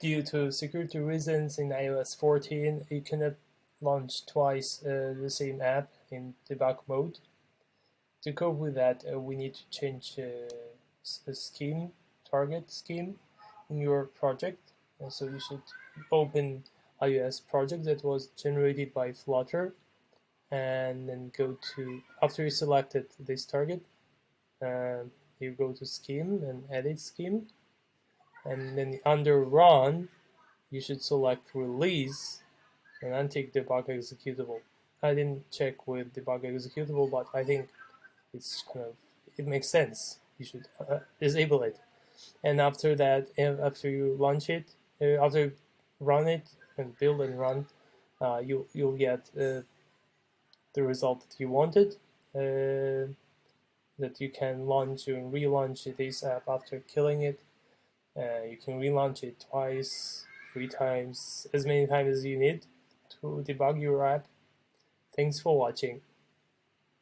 due to security reasons in iOS 14, you cannot launch twice uh, the same app in debug mode. To cope with that, uh, we need to change uh, scheme, target scheme in your project. And so you should open iOS project that was generated by Flutter and then go to, after you selected this target, uh, you go to scheme and edit scheme and then under run you should select release and untick debug executable. I didn't check with debug executable but I think it's kind of it makes sense. You should uh, disable it and after that after you launch it uh, after run it and build and run uh, you you'll get uh, the result that you wanted uh, that you can launch and relaunch this app after killing it. Uh, you can relaunch it twice, three times, as many times as you need to debug your app. Thanks for watching.